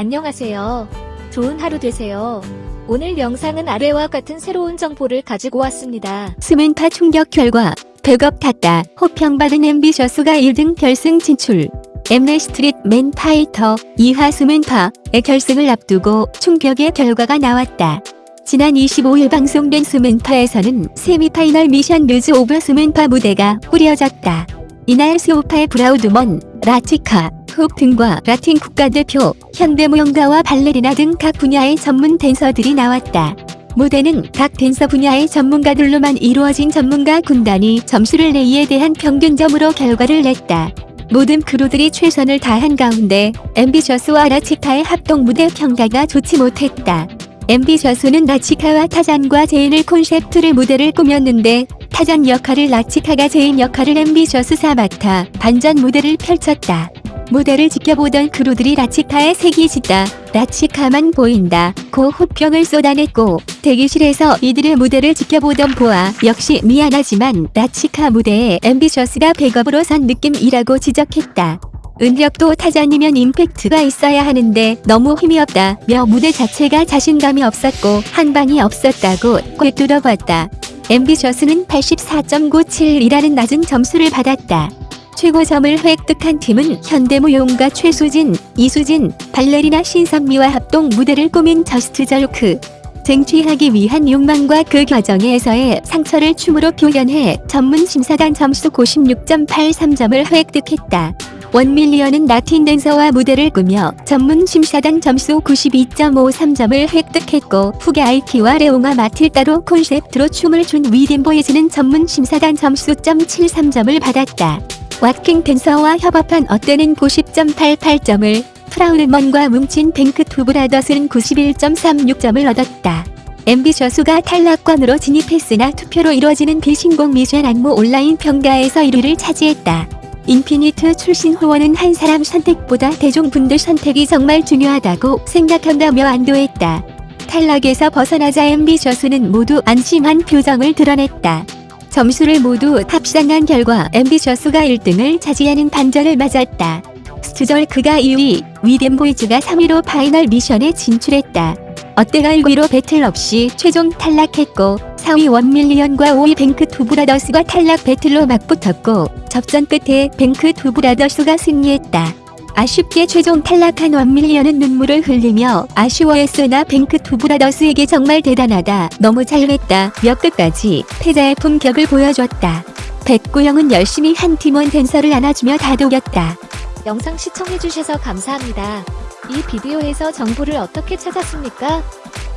안녕하세요. 좋은 하루 되세요. 오늘 영상은 아래와 같은 새로운 정보를 가지고 왔습니다. 스맨파 충격 결과 백업 같다. 혹평받은 엠비셔스가 1등 결승 진출. 엠넷 스트릿 맨 파이터 이하 스맨파의 결승을 앞두고 충격의 결과가 나왔다. 지난 25일 방송된 스맨파에서는 세미파이널 미션 muse of 스맨파 무대가 꾸려졌다. 이날 스우파의 프라우드먼, 라치카, 훅 등과 라틴 국가대표, 현대무용가와 발레리나 등 각 분야의 전문 댄서들이 나왔다. 무대는 각 댄서 분야의 전문가들로만 이루어진 전문가 군단이 점수를 내 이에 대한 평균점으로 결과를 냈다. 모든 크루들이 최선을 다한 가운데 엠비셔스와 라치카의 합동 무대 평가가 좋지 못했다. 엠비셔스는 라치카와 타잔과 제인을 콘셉트로 무대를 꾸몄는데 타잔 역할을 라치카가 제인 역할을 엠비셔스가 맡아 반전 무대를 펼쳤다. 무대를 지켜보던 크루들이 라치카의 색이 짙다. 라치카만 보인다. 고 혹평을 쏟아냈고 대기실에서 이들의 무대를 지켜보던 보아 역시 미안하지만 라치카 무대에 엠비셔스가 백업으로 선 느낌이라고 지적했다. 은혁도 타잔이면 임팩트가 있어야 하는데 너무 힘이 없다며 무대 자체가 자신감이 없었고 한방이 없었다고 꿰뚫어봤다. 엠비셔스는 84.97이라는 낮은 점수를 받았다. 최고점을 획득한 팀은 현대무용가 최수진, 이수진, 발레리나 신선미와 합동 무대를 꾸민 저스트 절크. 쟁취하기 위한 욕망과 그 과정에서의 상처를 춤으로 표현해 전문 심사단 점수 96.83점을 획득했다. 원밀리언은 라틴 댄서와 무대를 꾸며 전문 심사단 점수 92.53점을 획득했고 훅의 아이키와 레옹과 마틸다를 콘셉트로 춤을 춘 위댐보이즈는 전문 심사단 점수 .73점을 받았다. waacking 댄서와 협업한 어때는 90.88점을 프라우드먼과 뭉친 뱅크 투 브라더스는 91.36점을 얻었다. Mbitious가 탈락권으로 진입했으나 투표로 이뤄지는 비 신곡 미션 안무 온라인 평가에서 1위를 차지했다. 인피니트 출신 호원은 한 사람 선택보다 대중분들 선택이 정말 중요하다고 생각한다며 안도했다. 탈락에서 벗어나자 Mbitious는 모두 안심한 표정을 드러냈다. 점수를 모두 합산한 결과 Mbitious가 1등을 차지하는 반전을 맞았다. Just Jerk가 2위, We Dem Boyz가 3위로 파이널 미션에 진출했다. 어때가 1위로 배틀 없이 최종 탈락했고 4위 1MILLION과 5위 BankTwoBrothers가 탈락 배틀로 맞붙었고 접전 끝에 BankTwoBrothers가 승리했다. 아쉽게 최종 탈락한 1MILLION은 눈물을 흘리며 아쉬워했으나 BankTwoBrothers에게 정말 대단하다 너무 잘했다며 끝까지 패자의 품격을 보여줬다. 백구영은 열심히 한 팀원 댄서를 안아주며 다독였다. 영상 시청해주셔서 감사합니다. 이 비디오에서 정보를 어떻게 찾았습니까?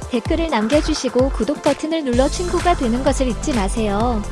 댓글을 남겨주시고 구독 버튼을 눌러 친구가 되는 것을 잊지 마세요.